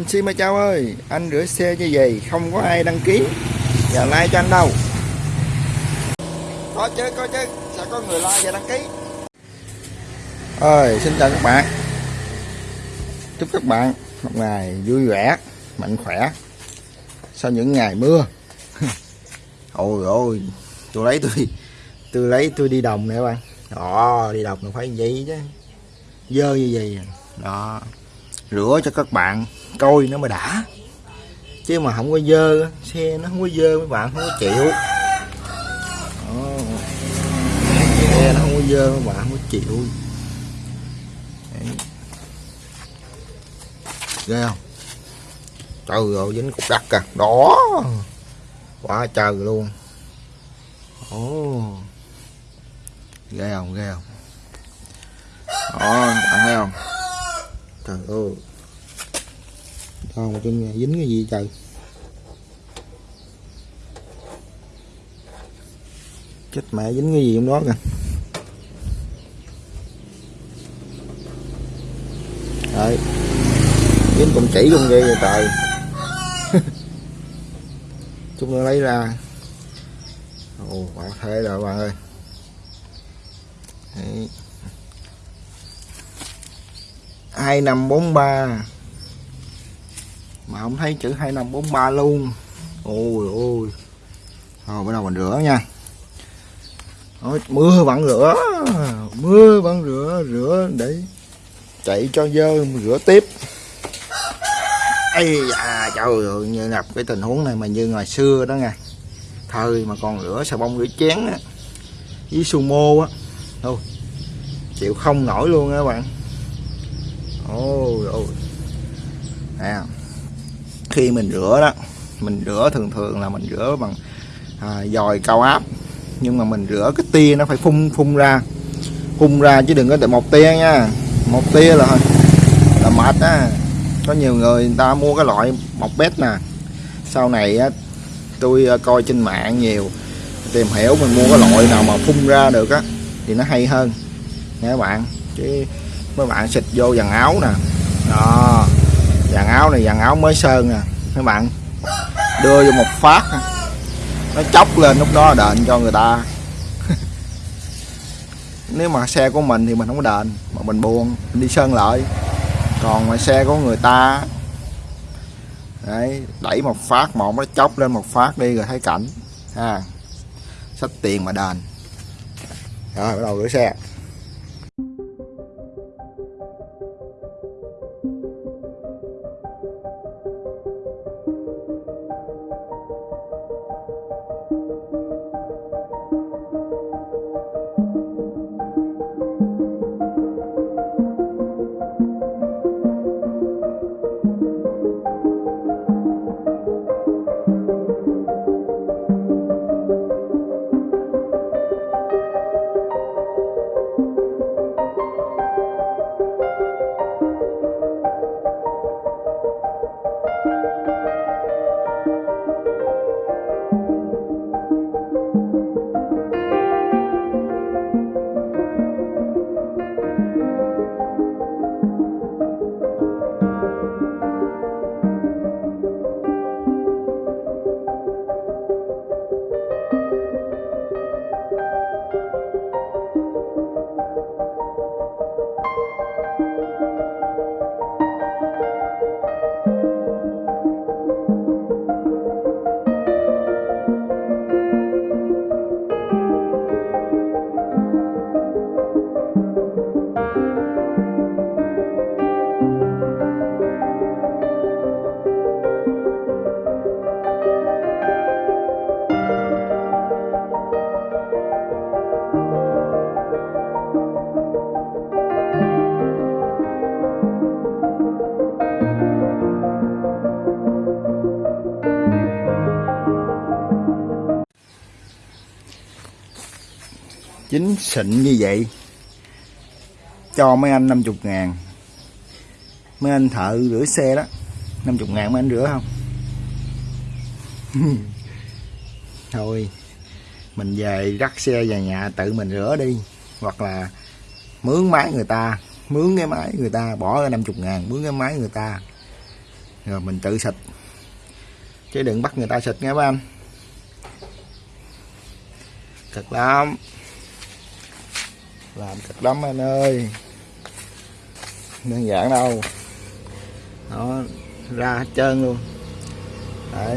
anh xin mời chào ơi, anh rửa xe như vậy không có ai đăng ký. Và like cho anh đâu. Có chứ có chứ. Sẽ có người like và đăng ký. Ơi xin chào các bạn. Chúc các bạn một ngày vui vẻ, mạnh khỏe sau những ngày mưa. Ôi ôi, tôi lấy tôi tôi lấy tôi đi đồng nè các bạn. Đó đi đồng là phải vậy chứ. Dơ như vậy à. đó rửa cho các bạn, coi nó mới đã. Chứ mà không có dơ, xe nó không có dơ, mấy bạn không có chịu. Đó. xe nó không có dơ, mấy bạn không có chịu. Đấy. ghê không? Trời ơi, dính cục đất kìa. Đó. Quá trời luôn. Ồ. Ghê không? Ghê không? Đó, bạn thấy không? Trời ơi. Đâu trên nhà dính cái gì trời? Chết mẹ, dính cái gì trong đó kìa? Đấy. Dính con chỉ luôn ghê vậy trời. Chúng nó lấy ra. Ồ, quả thế rồi bạn ơi. Đấy. 2543 mà không thấy chữ 2543 luôn. Ôi ôi. Rồi bắt đầu mình rửa nha. Ôi, mưa vẫn rửa. Mưa vẫn rửa rửa để chạy cho dơ rửa tiếp. Ây à trời ơi như gặp cái tình huống này mà như ngày xưa đó nha. Thời mà còn rửa xà bông rửa chén á với sumo á. Thôi chịu không nổi luôn á các bạn ôi ôi. À, khi mình rửa đó mình rửa thường thường là mình rửa bằng à, dòi cao áp. Nhưng mà mình rửa cái tia nó phải phun phun ra. Phun ra chứ đừng có để một tia nha. Một tia là là mệt á. Có nhiều người người ta mua cái loại một bét nè. Sau này á tôi à, coi trên mạng nhiều tìm hiểu mình mua cái loại nào mà phun ra được á thì nó hay hơn. Nha các bạn? Chứ mấy bạn xịt vô dàn áo nè. Đó. Dàn áo này dàn áo mới sơn nè các bạn. Đưa vô một phát nó chóc lên lúc đó đền cho người ta. Nếu mà xe của mình thì mình không có đền, mà mình buồn, mình đi sơn lại. Còn mà xe của người ta, đấy, đẩy một phát một nó chóc lên một phát đi rồi thấy cảnh, ha. Sách tiền mà đền. Rồi, bắt đầu rửa xe. Chính xịn như vậy. Cho mấy anh 50 ngàn. Mấy anh thợ rửa xe đó. 50 ngàn mấy anh rửa không? Thôi, mình về rắc xe về nhà tự mình rửa đi. Hoặc là mướn máy người ta. Mướn cái máy người ta, bỏ ra 50 ngàn, mướn cái máy người ta. Rồi mình tự xịt. Chứ đừng bắt người ta xịt nghe ba anh. Cực lắm làm cực lắm anh ơi. Đơn giản đâu. Nó ra hết trơn luôn. Đấy.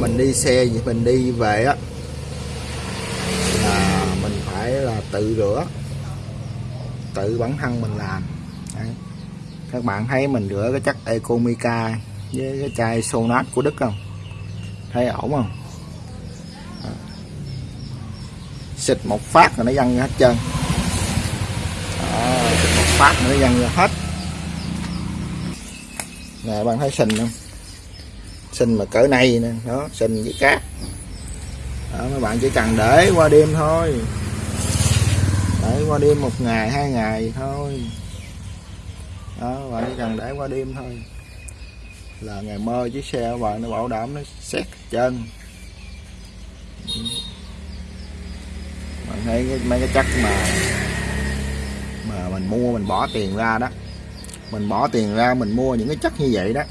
Mình đi xe gì, mình đi về á, là mình phải là tự rửa, tự bản thân mình làm. Đấy. các bạn thấy mình rửa cái chất Ecomica với cái chai Sonat của Đức không? Thấy ổn không Đó xịt một phát rồi nó văng hết trơn. Đó, xịt một phát rồi nó văng ra hết. Nè bạn thấy sình không? Sình mà cỡ này nè đó sình với cát. Đó, mấy bạn chỉ cần để qua đêm thôi. Để qua đêm một ngày hai ngày thôi. Đó bạn chỉ cần để qua đêm thôi. Là ngày mơ chiếc xe của bạn nó bảo đảm nó xét chân bạn thấy cái, mấy cái chất mà mà mình mua mình bỏ tiền ra đó. Mình bỏ tiền ra mình mua những cái chất như vậy đó.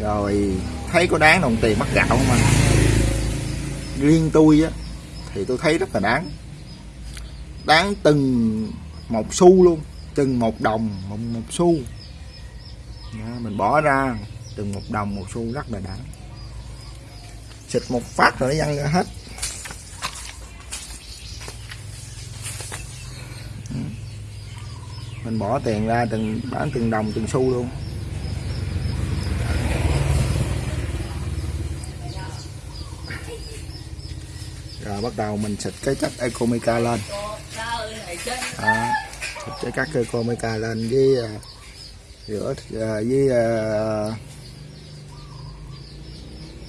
Rồi thấy có đáng đồng tiền mắc gạo không mà riêng tôi á thì tôi thấy rất là đáng. Đáng từng một xu luôn từng một đồng một, một xu. Đó, mình bỏ ra từng một đồng một xu rất là đáng. Xịt một phát rồi nó văng ra hết. Mình bỏ tiền ra từng bán từng đồng từng xu luôn. Rồi bắt đầu mình xịt cái chất Ecomica lên. Đó, xịt cái chất Ecomica lên với uh, rửa uh, với à, uh,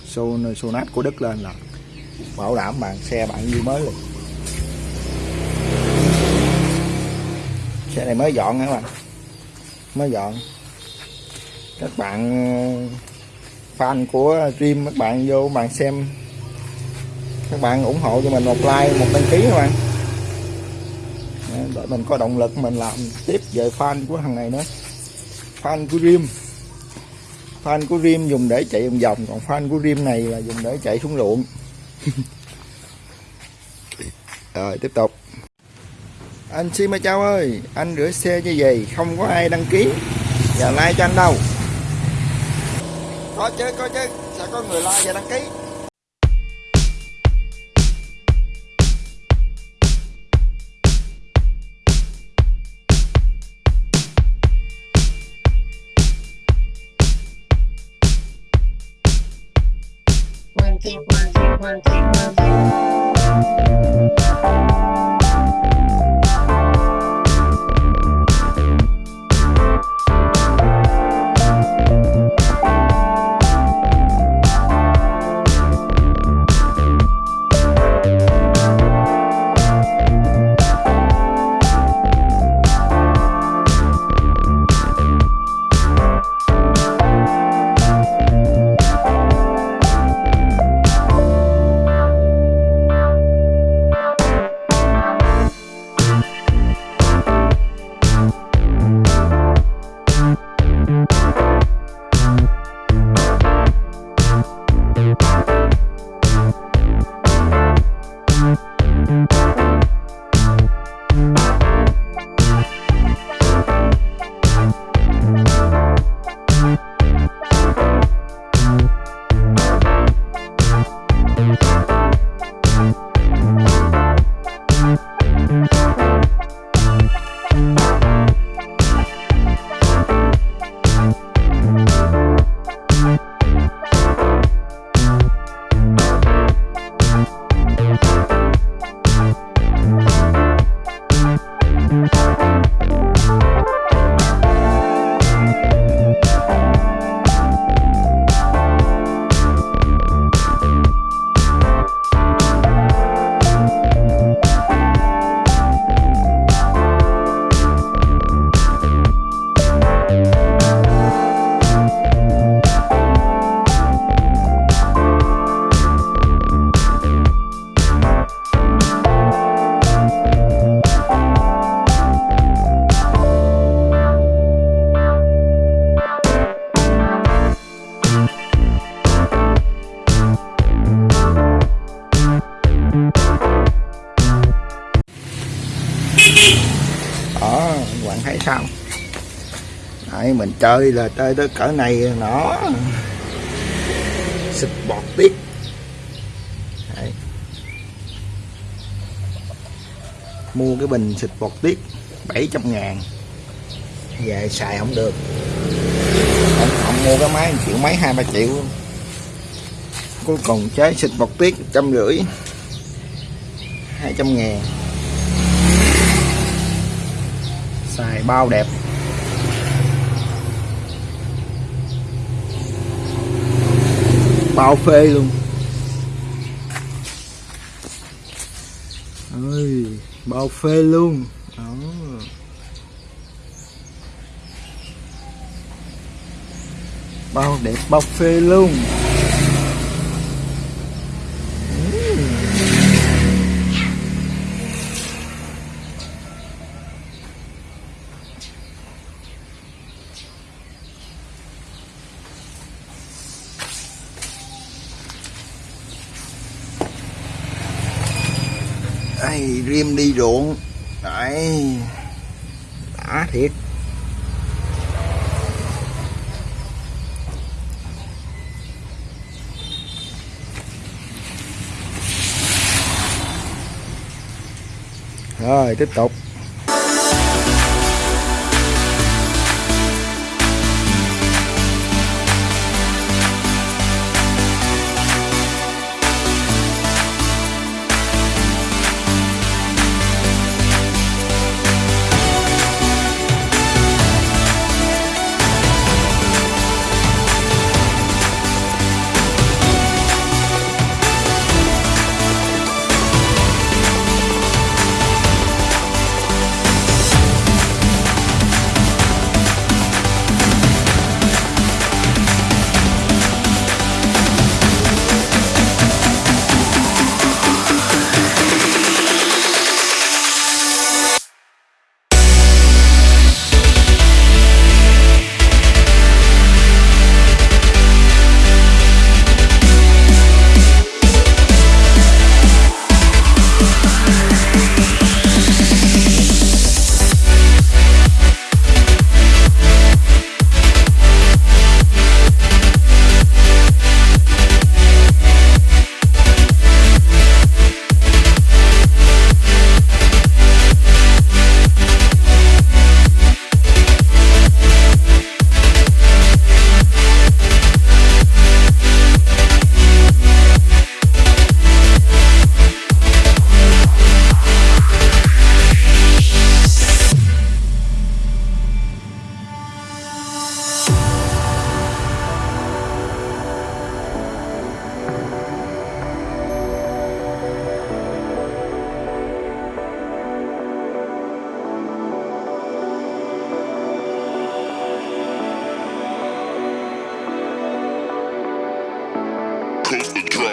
son sonat của Đức lên là bảo đảm bạn xe bạn như mới luôn. Xe này mới dọn hả bạn? Mới dọn. Các bạn ờ, fan của stream, các bạn vô bạn xem. Các bạn ủng hộ cho mình một like, một đăng ký các bạn. Để mình có động lực mình làm tiếp về fan của thằng này nữa. Fan của Rim fan của Rim dùng để chạy vòng vòng, còn fan của Rim này là dùng để chạy xuống ruộng rồi, tiếp tục anh xin mời chào ơi anh rửa xe như vậy không có ai đăng ký. Và like cho anh đâu? Có chứ có chứ. Sẽ có người like và đăng ký. One, two, one, two, one, two, one, two. Bye. Đấy, mình chơi là chơi tới cỡ này nó. Xịt bọt tiết Đấy. mua cái bình xịt bọt tiết 700 ngàn. Về xài không được. Không, không mua cái máy triệu mấy hai ba triệu. Cuối cùng trái xịt bọt tiết trăm rưỡi. Hai trăm ngàn. Xài bao đẹp. Bao phê luôn. Ơi bao phê luôn. Đó. Bao đẹp bao phê luôn. Đây, rim đi ruộng. Đấy. Đã thiệt. Rồi tiếp tục.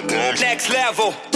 Next level.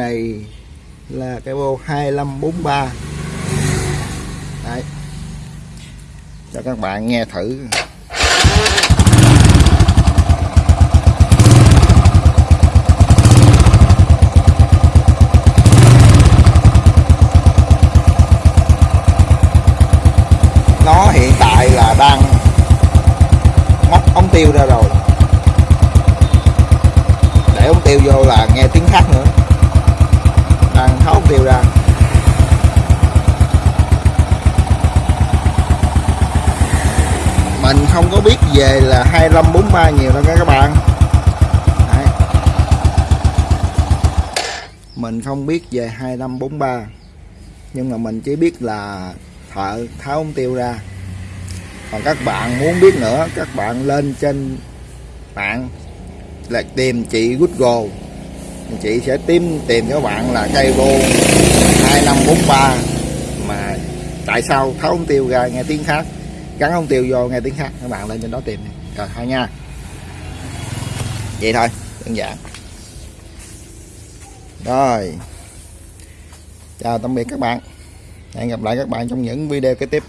Này là cái bô 2543 Đấy. Cho các bạn nghe thử. Nó hiện tại là đang móc ống tiêu ra rồi. 35 40 mai nhiều lắm các bạn. Đấy. mình không biết về 2543 nhưng mà mình chỉ biết là thợ tháo ống tiêu ra. Còn các bạn muốn biết nữa, các bạn lên trên mạng là tìm chị Google. Chị sẽ tìm tìm cho bạn là cây vô 2543 mà tại sao tháo ống tiêu ra nghe tiếng khác, gắn ống tiêu vô nghe tiếng khác. Các bạn lên trên đó tìm rồi, thôi nha. Vậy thôi, đơn giản. Rồi. Chào tạm biệt các bạn. Hẹn gặp lại các bạn trong những video kế tiếp.